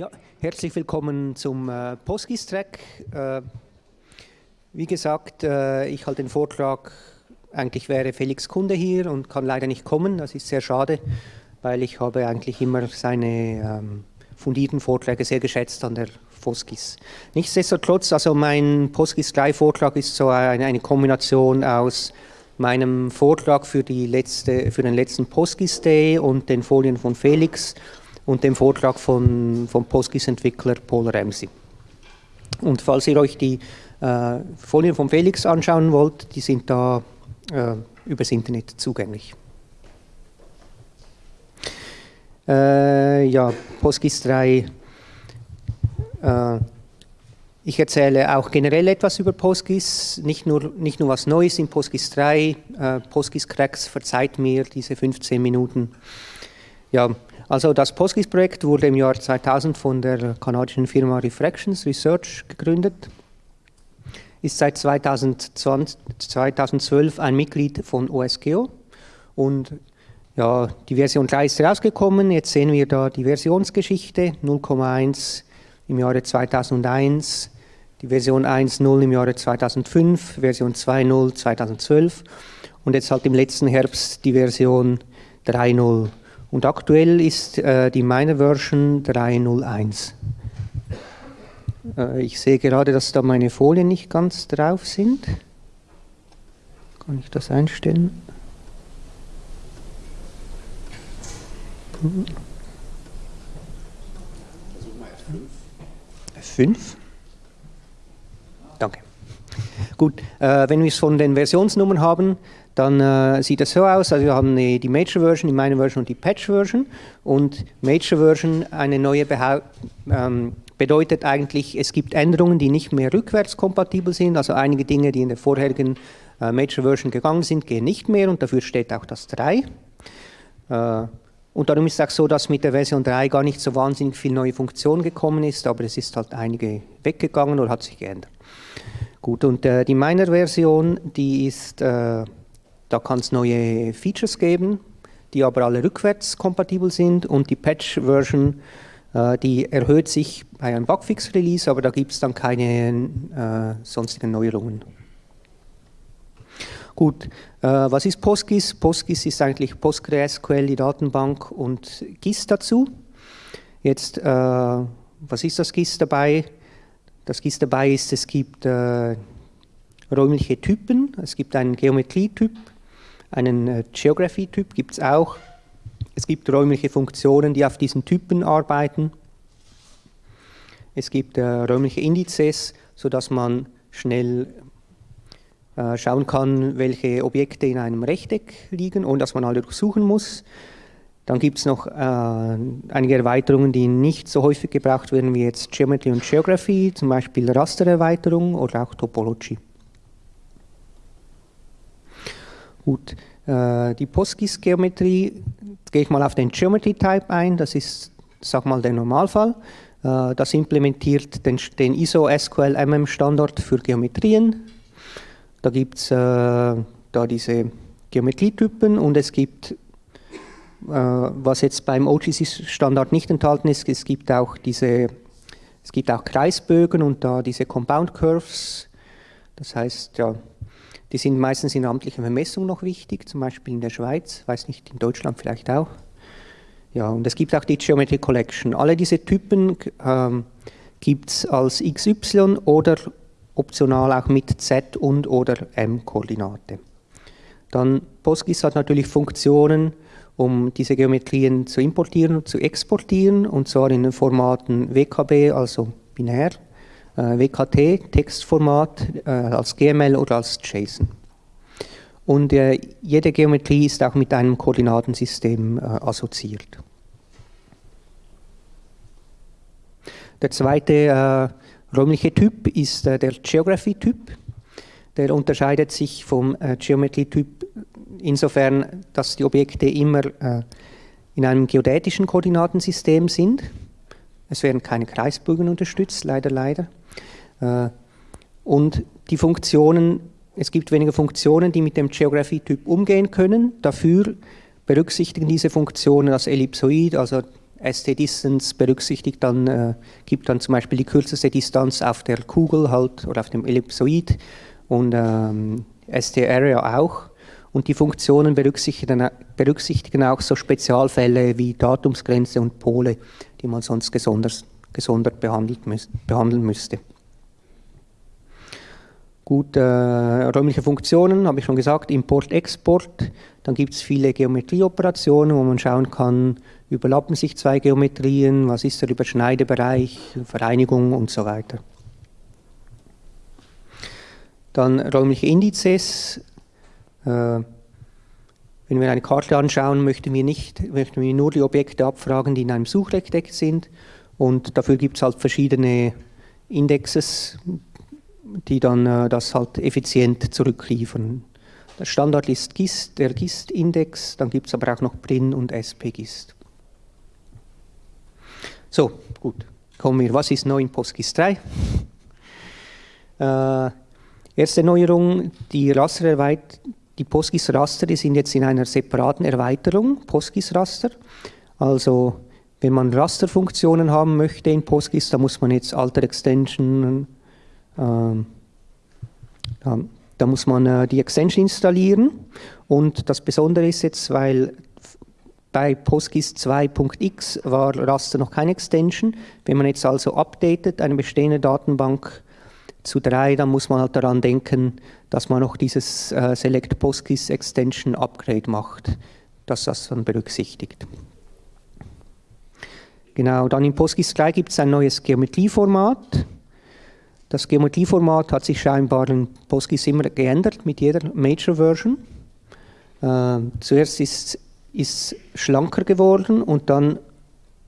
Ja, herzlich willkommen zum äh, PostGIS-Track. Äh, wie gesagt, äh, ich halte den Vortrag, eigentlich wäre Felix Kunde hier und kann leider nicht kommen. Das ist sehr schade, weil ich habe eigentlich immer seine ähm, fundierten Vorträge sehr geschätzt an der PostGIS. Nichtsdestotrotz, also mein PostGIS 3 Vortrag ist so eine, eine Kombination aus meinem Vortrag für, die letzte, für den letzten PostGIS Day und den Folien von Felix und dem Vortrag von, vom PostGIS-Entwickler Paul Ramsey. Und falls ihr euch die äh, Folien von Felix anschauen wollt, die sind da äh, übers Internet zugänglich. Äh, ja, PostGIS 3. Äh, ich erzähle auch generell etwas über PostGIS, nicht nur, nicht nur was Neues in PostGIS 3. Äh, PostGIS Cracks verzeiht mir diese 15 Minuten. Ja, also das PostGIS-Projekt wurde im Jahr 2000 von der kanadischen Firma Refractions Research gegründet, ist seit 2020, 2012 ein Mitglied von OSGeo und ja, die Version 3 ist rausgekommen, jetzt sehen wir da die Versionsgeschichte 0,1 im Jahre 2001, die Version 1.0 im Jahre 2005, Version 2.0 2012 und jetzt halt im letzten Herbst die Version 3.0 und aktuell ist äh, die Miner Version 3.01. Äh, ich sehe gerade, dass da meine Folien nicht ganz drauf sind. Kann ich das einstellen? F5. Danke. Gut, äh, wenn wir es von den Versionsnummern haben, dann äh, sieht das so aus, also wir haben die, die Major Version, die Minor Version und die Patch Version. Und Major Version, eine neue Behau ähm, bedeutet eigentlich, es gibt Änderungen, die nicht mehr rückwärtskompatibel sind, also einige Dinge, die in der vorherigen äh, Major Version gegangen sind, gehen nicht mehr. Und dafür steht auch das 3. Äh, und darum ist es auch so, dass mit der Version 3 gar nicht so wahnsinnig viel neue Funktion gekommen ist, aber es ist halt einige weggegangen oder hat sich geändert. Gut, und äh, die Miner-Version, die ist äh, da kann es neue Features geben, die aber alle rückwärtskompatibel sind und die Patch-Version, äh, die erhöht sich bei einem Bugfix-Release, aber da gibt es dann keine äh, sonstigen Neuerungen. Gut, äh, was ist PostGIS? PostGIS ist eigentlich PostgreSQL, die Datenbank und GIS dazu. Jetzt, äh, was ist das GIS dabei? Das GIS dabei ist, es gibt äh, räumliche Typen, es gibt einen Geometrietyp, einen äh, Geography-Typ gibt es auch. Es gibt räumliche Funktionen, die auf diesen Typen arbeiten. Es gibt äh, räumliche Indizes, sodass man schnell äh, schauen kann, welche Objekte in einem Rechteck liegen, ohne dass man alle durchsuchen muss. Dann gibt es noch äh, einige Erweiterungen, die nicht so häufig gebraucht werden wie jetzt Geometry und Geography, zum Beispiel Rastererweiterung oder auch Topology. Gut, äh, die PostGIS-Geometrie, gehe ich mal auf den Geometry-Type ein, das ist, sag mal, der Normalfall. Äh, das implementiert den, den ISO SQL MM Standard für Geometrien. Da gibt es äh, da diese Geometrietypen und es gibt, äh, was jetzt beim OGC-Standard nicht enthalten ist, es gibt auch diese, es gibt auch Kreisbögen und da diese Compound Curves. Das heißt, ja, die sind meistens in amtlicher Vermessung noch wichtig, zum Beispiel in der Schweiz, weiß nicht, in Deutschland vielleicht auch. Ja, und es gibt auch die Geometry Collection. Alle diese Typen ähm, gibt es als XY oder optional auch mit Z und oder M-Koordinate. Dann PostGIS hat natürlich Funktionen, um diese Geometrien zu importieren und zu exportieren, und zwar in den Formaten WKB, also binär, WKT, Textformat, äh, als GML oder als JSON. Und äh, jede Geometrie ist auch mit einem Koordinatensystem assoziiert. Der zweite räumliche Typ ist der Geography-Typ. Der unterscheidet sich vom Geometrie-Typ insofern, dass die Objekte immer in einem geodätischen Koordinatensystem sind. Es werden keine Kreisbögen unterstützt, leider, leider. Äh, und die Funktionen, es gibt weniger Funktionen, die mit dem Geography-Typ umgehen können. Dafür berücksichtigen diese Funktionen das Ellipsoid, also ST-Distance berücksichtigt dann, äh, gibt dann zum Beispiel die kürzeste Distanz auf der Kugel halt oder auf dem Ellipsoid und ähm, ST-Area auch. Und die Funktionen berücksichtigen, berücksichtigen auch so Spezialfälle wie Datumsgrenze und Pole, die man sonst gesondert, gesondert behandelt, behandeln müsste. Gut, äh, räumliche Funktionen, habe ich schon gesagt, Import, Export. Dann gibt es viele Geometrieoperationen, wo man schauen kann, überlappen sich zwei Geometrien, was ist der Überschneidebereich, Vereinigung und so weiter. Dann räumliche Indizes. Äh, wenn wir eine Karte anschauen, möchten wir, nicht, möchten wir nur die Objekte abfragen, die in einem Suchrechteck sind. Und dafür gibt es halt verschiedene Indexes, die dann äh, das halt effizient zurückliefern. Der Standard ist GIST, der GIST-Index, dann gibt es aber auch noch PRIN und SP-GIST. So, gut, kommen wir. Was ist neu in PostGIST 3? Äh, erste Neuerung, die Rastererweit die PostGIS-Raster sind jetzt in einer separaten Erweiterung, PostGIS-Raster. Also wenn man Rasterfunktionen haben möchte in PostGIS, da muss man jetzt Alter Extension ähm, da, da, muss man äh, die Extension installieren und das Besondere ist jetzt, weil bei PostGIS 2.x war Raster noch keine Extension. Wenn man jetzt also updatet, eine bestehende Datenbank zu 3, dann muss man halt daran denken, dass man noch dieses äh, Select PostGIS Extension Upgrade macht, dass das dann berücksichtigt. Genau, dann in PostGIS 3 gibt es ein neues Geometrieformat. Das Geometrieformat hat sich scheinbar in PostGIS immer geändert mit jeder Major Version. Äh, zuerst ist es schlanker geworden und dann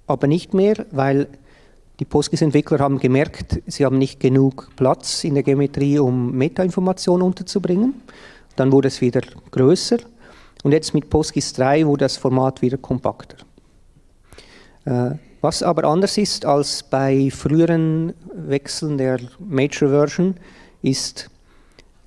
aber nicht mehr, weil die PostGIS-Entwickler haben gemerkt, sie haben nicht genug Platz in der Geometrie, um Metainformationen unterzubringen. Dann wurde es wieder größer und jetzt mit PostGIS 3 wurde das Format wieder kompakter. Äh, was aber anders ist als bei früheren Wechseln der Major Version, ist,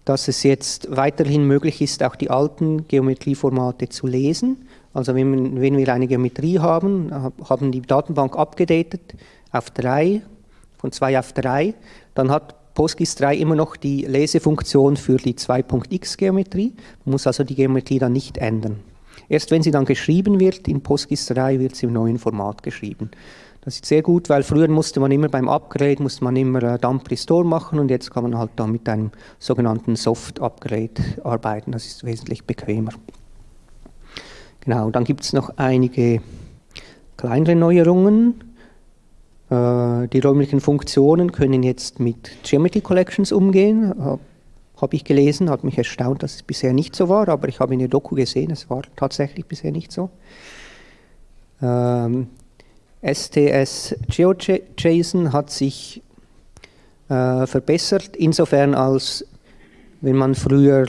dass es jetzt weiterhin möglich ist, auch die alten Geometrieformate zu lesen. Also wenn, wenn wir eine Geometrie haben, haben die Datenbank abgedatet auf 3, von 2 auf 3, dann hat PostGIS 3 immer noch die Lesefunktion für die 2.x Geometrie. Man muss also die Geometrie dann nicht ändern. Erst wenn sie dann geschrieben wird, in PostGIS 3 wird sie im neuen Format geschrieben. Das ist sehr gut, weil früher musste man immer beim Upgrade, musste man immer äh, Dump Restore machen und jetzt kann man halt dann mit einem sogenannten Soft Upgrade arbeiten. Das ist wesentlich bequemer. Genau, dann gibt es noch einige kleinere Neuerungen. Äh, die räumlichen Funktionen können jetzt mit Geometry Collections umgehen habe ich gelesen, hat mich erstaunt, dass es bisher nicht so war, aber ich habe in der Doku gesehen, es war tatsächlich bisher nicht so. Ähm, STS GeoJSON hat sich äh, verbessert, insofern als wenn man früher,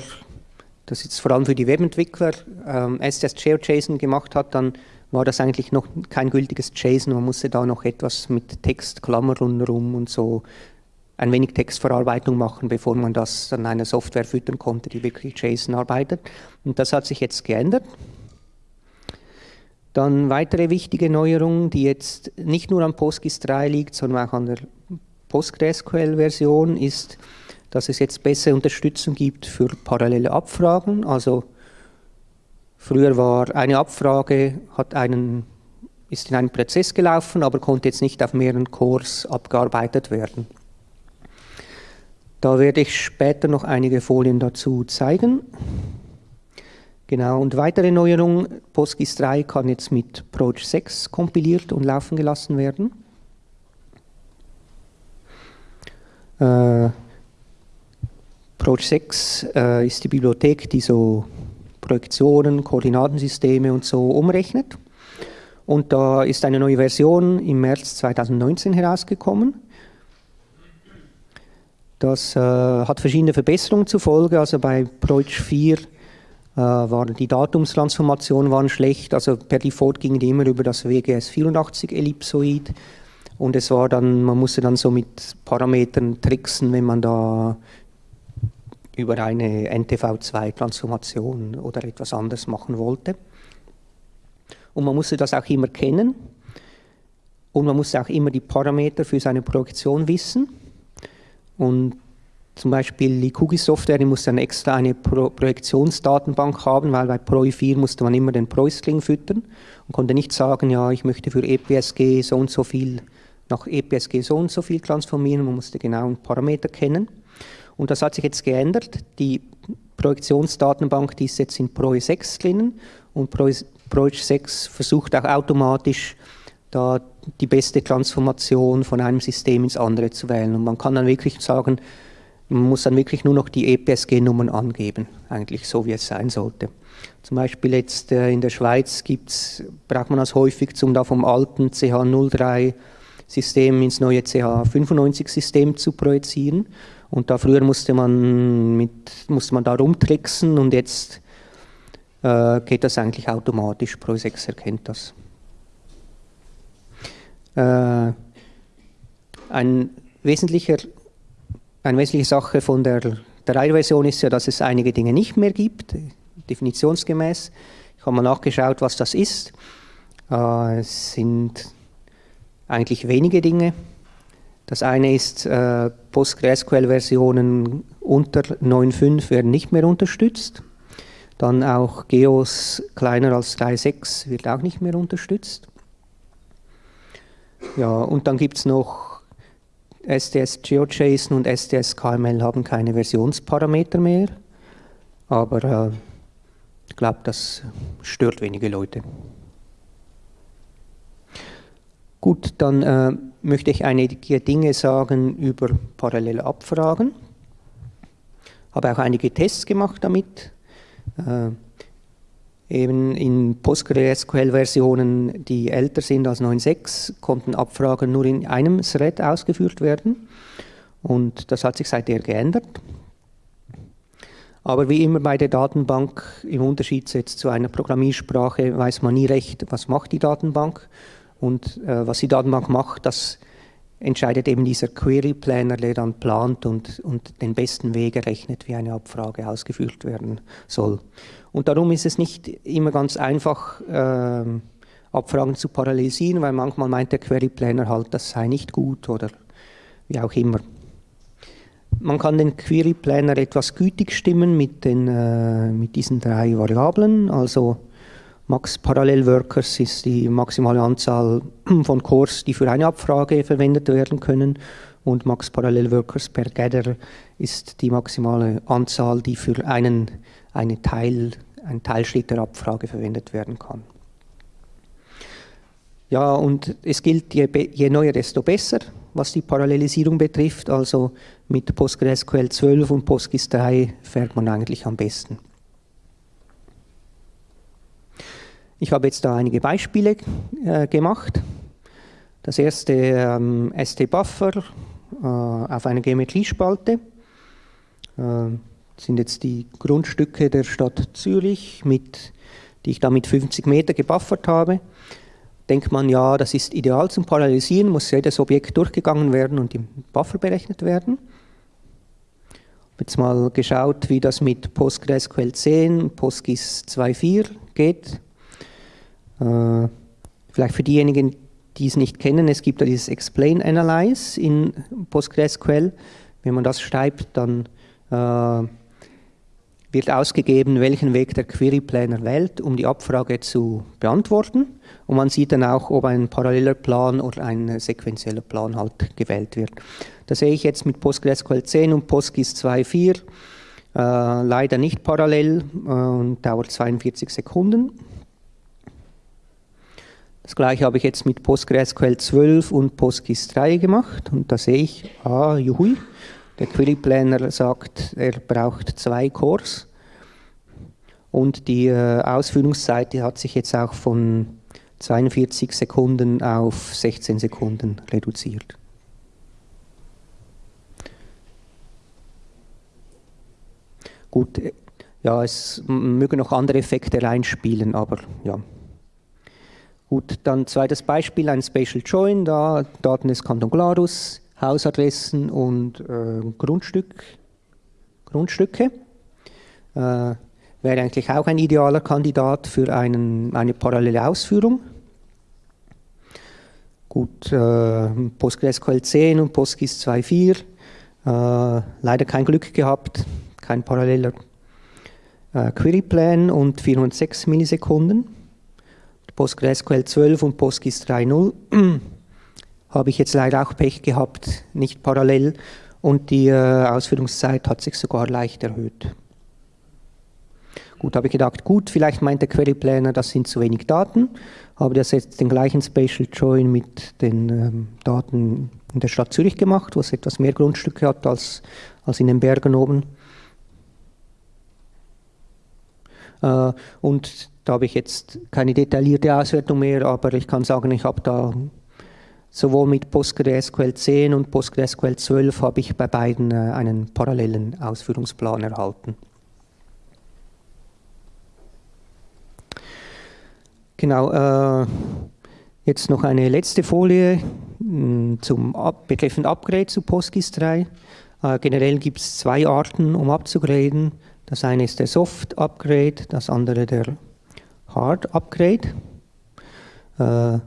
das ist vor allem für die Webentwickler, ähm, STS GeoJSON gemacht hat, dann war das eigentlich noch kein gültiges JSON, man musste da noch etwas mit Text, Klammer rundherum und so ein wenig Textverarbeitung machen, bevor man das an eine Software füttern konnte, die wirklich JSON arbeitet. Und das hat sich jetzt geändert. Dann weitere wichtige Neuerung, die jetzt nicht nur an PostGIS 3 liegt, sondern auch an der PostgreSQL-Version, ist, dass es jetzt bessere Unterstützung gibt für parallele Abfragen. Also früher war eine Abfrage, hat einen, ist in einem Prozess gelaufen, aber konnte jetzt nicht auf mehreren Cores abgearbeitet werden. Da werde ich später noch einige Folien dazu zeigen. Genau, und weitere Neuerung, PostGIS 3 kann jetzt mit Proch 6 kompiliert und laufen gelassen werden. Äh, Proch 6 äh, ist die Bibliothek, die so Projektionen, Koordinatensysteme und so umrechnet. Und da ist eine neue Version im März 2019 herausgekommen. Das äh, hat verschiedene Verbesserungen zur Folge. Also bei Preutsch 4 äh, waren die Datumstransformationen waren schlecht. Also per Default gingen die immer über das WGS 84 Ellipsoid. Und es war dann, man musste dann so mit Parametern tricksen, wenn man da über eine NTV2-Transformation oder etwas anderes machen wollte. Und man musste das auch immer kennen. Und man muss auch immer die Parameter für seine Projektion wissen. Und zum Beispiel die QGIS-Software, die muss dann extra eine Pro Projektionsdatenbank haben, weil bei PROI4 musste man immer den PROI-String füttern und konnte nicht sagen, ja, ich möchte für EPSG so und so viel nach EPSG so und so viel transformieren, man musste genau einen Parameter kennen. Und das hat sich jetzt geändert. Die Projektionsdatenbank, die ist jetzt in PROI 6 drinnen und PROI 6 versucht auch automatisch da die beste Transformation von einem System ins andere zu wählen. Und man kann dann wirklich sagen, man muss dann wirklich nur noch die EPSG-Nummern angeben, eigentlich so wie es sein sollte. Zum Beispiel jetzt äh, in der Schweiz gibt's, braucht man das häufig, um da vom alten CH03-System ins neue CH95-System zu projizieren. Und da früher musste man, mit, musste man da rumtricksen und jetzt äh, geht das eigentlich automatisch. Pro 6 erkennt das. Äh, ein wesentlicher eine wesentliche Sache von der 3-Version ist ja, dass es einige Dinge nicht mehr gibt, definitionsgemäß. Ich habe mal nachgeschaut, was das ist. Äh, es sind eigentlich wenige Dinge. Das eine ist, äh, PostgreSQL-Versionen unter 9.5 werden nicht mehr unterstützt. Dann auch Geos kleiner als 3.6 wird auch nicht mehr unterstützt. Ja, und dann gibt es noch STS GeoJSON und STS KML haben keine Versionsparameter mehr, aber äh, ich glaube, das stört wenige Leute. Gut, dann äh, möchte ich einige Dinge sagen über parallele Abfragen. Habe auch einige Tests gemacht damit. Äh, Eben in PostgreSQL-Versionen, die älter sind als 9.6, konnten Abfragen nur in einem Thread ausgeführt werden. Und das hat sich seither geändert. Aber wie immer bei der Datenbank, im Unterschied jetzt zu einer Programmiersprache, weiß man nie recht, was macht die Datenbank. Und äh, was die Datenbank macht, das entscheidet eben dieser Query Planner, der dann plant und, und den besten Weg errechnet, wie eine Abfrage ausgeführt werden soll. Und darum ist es nicht immer ganz einfach, äh, Abfragen zu parallelisieren, weil manchmal meint der Query Planner halt, das sei nicht gut oder wie auch immer. Man kann den Query Planner etwas gütig stimmen mit, den, äh, mit diesen drei Variablen, also Max Parallel Workers ist die maximale Anzahl von Cores, die für eine Abfrage verwendet werden können. Und Max Parallel Workers per Gather ist die maximale Anzahl, die für einen, eine Teil, einen Teilschritt der Abfrage verwendet werden kann. Ja, und es gilt, je, je neuer, desto besser, was die Parallelisierung betrifft. Also mit PostgreSQL 12 und PostGIS 3 fährt man eigentlich am besten. Ich habe jetzt da einige Beispiele äh, gemacht. Das erste ähm, ST-Buffer äh, auf einer Geometriespalte. Äh, sind jetzt die Grundstücke der Stadt Zürich, mit, die ich da mit 50 Meter gebuffert habe. Denkt man, ja, das ist ideal zum Parallelisieren, muss jedes Objekt durchgegangen werden und im Buffer berechnet werden. Ich habe jetzt mal geschaut, wie das mit PostgreSQL 10, PostGIS 2.4 geht. Äh, vielleicht für diejenigen, die es nicht kennen, es gibt da dieses Explain Analyze in PostgreSQL. Wenn man das schreibt, dann äh, wird ausgegeben, welchen Weg der Query Planner wählt, um die Abfrage zu beantworten. Und man sieht dann auch, ob ein paralleler Plan oder ein sequenzieller Plan halt gewählt wird. Das sehe ich jetzt mit PostgreSQL 10 und PostGIS 2.4 äh, leider nicht parallel äh, und dauert 42 Sekunden. Das gleiche habe ich jetzt mit PostgreSQL 12 und PostGIS 3 gemacht und da sehe ich, ah, juhui, der Query Planner sagt, er braucht zwei Cores und die äh, Ausführungszeit die hat sich jetzt auch von 42 Sekunden auf 16 Sekunden reduziert. Gut, äh, ja, es mögen noch andere Effekte reinspielen, aber ja. Gut, dann zweites Beispiel, ein Spatial Join, da Daten des Kanton Glarus, Hausadressen und äh, Grundstück, Grundstücke. Äh, wäre eigentlich auch ein idealer Kandidat für einen, eine parallele Ausführung. Gut, äh, PostgreSQL 10 und PostGIS 2.4. Äh, leider kein Glück gehabt, kein paralleler äh, Queryplan und 406 Millisekunden. PostgreSQL 12 und PostGIS 3.0 habe ich jetzt leider auch Pech gehabt, nicht parallel und die äh, Ausführungszeit hat sich sogar leicht erhöht. Gut, habe ich gedacht, gut, vielleicht meint der Query Planner, das sind zu wenig Daten, habe das jetzt den gleichen Spatial Join mit den ähm, Daten in der Stadt Zürich gemacht, wo es etwas mehr Grundstücke hat als, als in den Bergen oben. Äh, und da habe ich jetzt keine detaillierte Auswertung mehr, aber ich kann sagen, ich habe da sowohl mit PostgreSQL 10 und PostgreSQL 12 habe ich bei beiden äh, einen parallelen Ausführungsplan erhalten. Genau, äh, jetzt noch eine letzte Folie mh, zum betreffend Upgrade zu PostGIS 3. Äh, generell gibt es zwei Arten, um abzugraden. Das eine ist der Soft Upgrade, das andere der Hard Upgrade. Äh,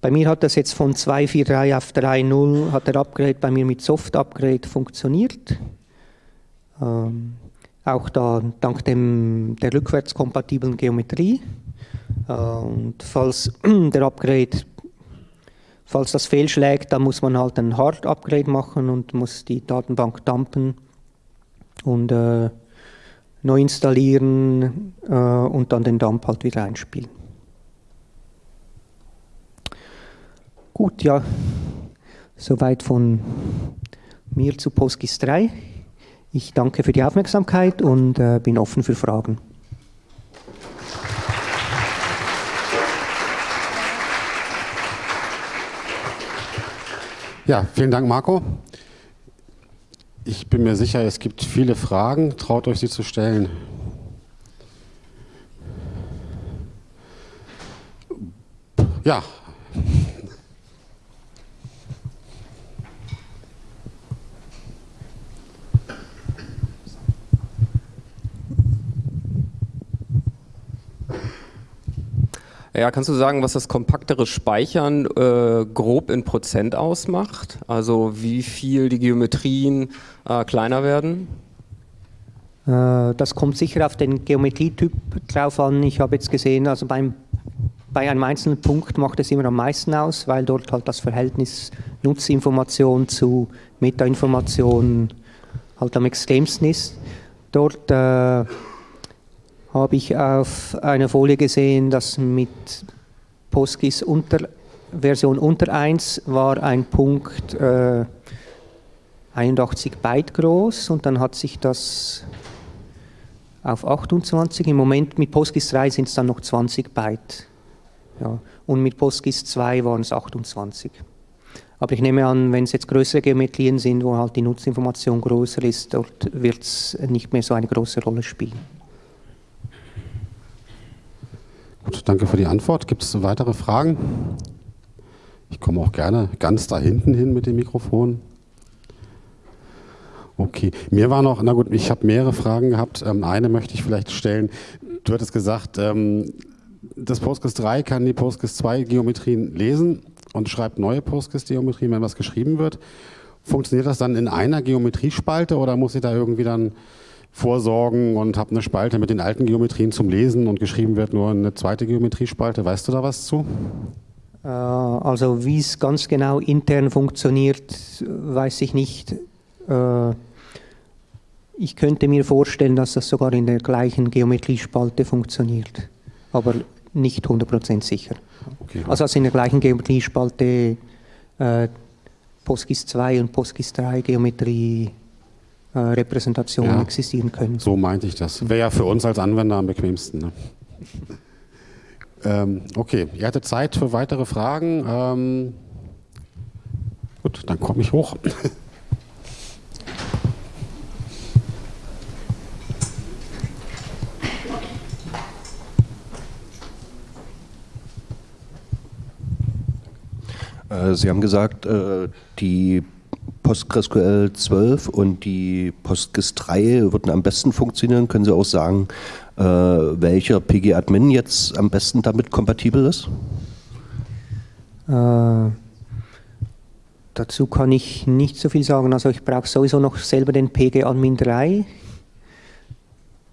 bei mir hat das jetzt von 2.4.3 auf 3.0 hat der Upgrade bei mir mit Soft Upgrade funktioniert. Ähm, auch da dank dem, der rückwärtskompatiblen Geometrie. Äh, und falls der Upgrade, falls das fehlschlägt, dann muss man halt ein Hard Upgrade machen und muss die Datenbank dumpen und äh, neu installieren äh, und dann den Dump halt wieder einspielen. Gut, ja, soweit von mir zu PostGIS 3. Ich danke für die Aufmerksamkeit und äh, bin offen für Fragen. Ja, vielen Dank, Marco. Ich bin mir sicher, es gibt viele Fragen. Traut euch, sie zu stellen. Ja. Ja, kannst du sagen, was das kompaktere Speichern äh, grob in Prozent ausmacht? Also wie viel die Geometrien äh, kleiner werden? Äh, das kommt sicher auf den Geometrietyp drauf an. Ich habe jetzt gesehen, also beim, bei einem einzelnen Punkt macht es immer am meisten aus, weil dort halt das Verhältnis Nutzinformation zu Metainformation halt am extremsten ist. Dort äh, habe ich auf einer Folie gesehen, dass mit PostGIS unter, Version unter 1 war ein Punkt äh, 81 Byte groß und dann hat sich das auf 28, im Moment mit PostGIS 3 sind es dann noch 20 Byte. Ja. Und mit PostGIS 2 waren es 28. Aber ich nehme an, wenn es jetzt größere Geometrien sind, wo halt die Nutzinformation größer ist, dort wird es nicht mehr so eine große Rolle spielen. Gut, danke für die Antwort. Gibt es weitere Fragen? Ich komme auch gerne ganz da hinten hin mit dem Mikrofon. Okay, mir war noch, na gut, ich habe mehrere Fragen gehabt. Ähm, eine möchte ich vielleicht stellen. Du hattest gesagt, ähm, das Postgres 3 kann die Postgres 2 Geometrien lesen und schreibt neue Postgres Geometrien, wenn was geschrieben wird. Funktioniert das dann in einer Geometriespalte oder muss ich da irgendwie dann vorsorgen und habe eine Spalte mit den alten Geometrien zum Lesen und geschrieben wird nur eine zweite Geometriespalte. Weißt du da was zu? Äh, also wie es ganz genau intern funktioniert, weiß ich nicht. Äh, ich könnte mir vorstellen, dass das sogar in der gleichen Geometriespalte funktioniert, aber nicht 100% sicher. Okay. Also, also in der gleichen Geometriespalte äh, PostGIS 2 und PostGIS 3 Geometrie äh, Repräsentationen ja, existieren können. So meinte ich das. Wäre ja für uns als Anwender am bequemsten. Ne? ähm, okay, ihr hattet Zeit für weitere Fragen. Ähm, gut, dann komme ich hoch. Äh, Sie haben gesagt, äh, die PostgreSQL 12 und die PostGIS 3 würden am besten funktionieren. Können Sie auch sagen, äh, welcher PG-Admin jetzt am besten damit kompatibel ist? Äh, dazu kann ich nicht so viel sagen. Also ich brauche sowieso noch selber den PG Admin 3. Äh,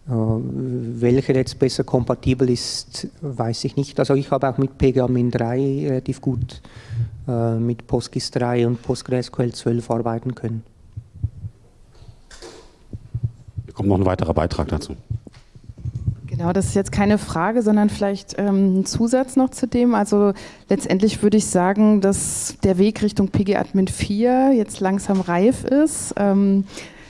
welcher jetzt besser kompatibel ist, weiß ich nicht. Also ich habe auch mit PGAdmin 3 relativ gut mit PostGIS 3 und PostgreSQL 12 arbeiten können. Hier kommt noch ein weiterer Beitrag dazu. Genau, das ist jetzt keine Frage, sondern vielleicht ähm, ein Zusatz noch zu dem. Also letztendlich würde ich sagen, dass der Weg Richtung PG-Admin 4 jetzt langsam reif ist. Ähm,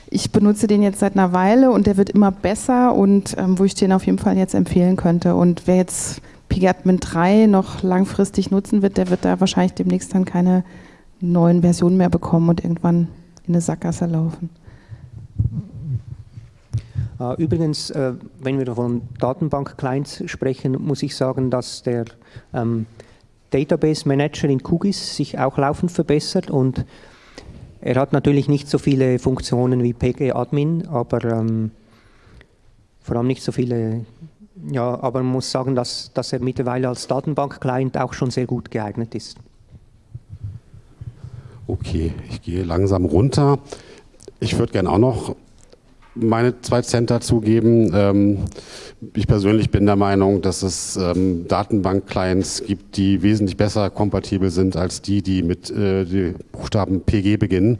ich benutze den jetzt seit einer Weile und der wird immer besser und ähm, wo ich den auf jeden Fall jetzt empfehlen könnte. Und wer jetzt PGAdmin 3 noch langfristig nutzen wird, der wird da wahrscheinlich demnächst dann keine neuen Versionen mehr bekommen und irgendwann in eine Sackgasse laufen. Äh, übrigens, äh, wenn wir von Datenbank-Clients sprechen, muss ich sagen, dass der ähm, Database Manager in QGIS sich auch laufend verbessert und er hat natürlich nicht so viele Funktionen wie PG-Admin, aber ähm, vor allem nicht so viele, ja, aber man muss sagen, dass, dass er mittlerweile als Datenbank-Client auch schon sehr gut geeignet ist. Okay, ich gehe langsam runter. Ich würde gerne auch noch meine zwei Cent dazugeben. Ähm, ich persönlich bin der Meinung, dass es ähm, Datenbank-Clients gibt, die wesentlich besser kompatibel sind als die, die mit äh, die Buchstaben PG beginnen.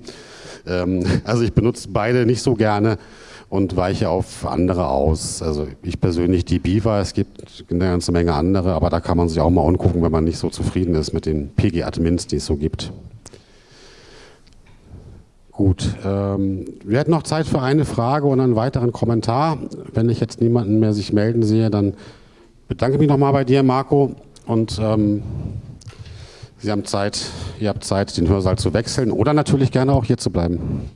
Ähm, also ich benutze beide nicht so gerne und weiche auf andere aus. Also ich persönlich die Beaver, es gibt eine ganze Menge andere, aber da kann man sich auch mal angucken, wenn man nicht so zufrieden ist mit den PG-Admins, die es so gibt. Gut, ähm, wir hätten noch Zeit für eine Frage und einen weiteren Kommentar. Wenn ich jetzt niemanden mehr sich melden sehe, dann bedanke ich mich nochmal bei dir, Marco. Und ähm, Sie haben Zeit, ihr habt Zeit, den Hörsaal zu wechseln oder natürlich gerne auch hier zu bleiben.